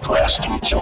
Class teacher.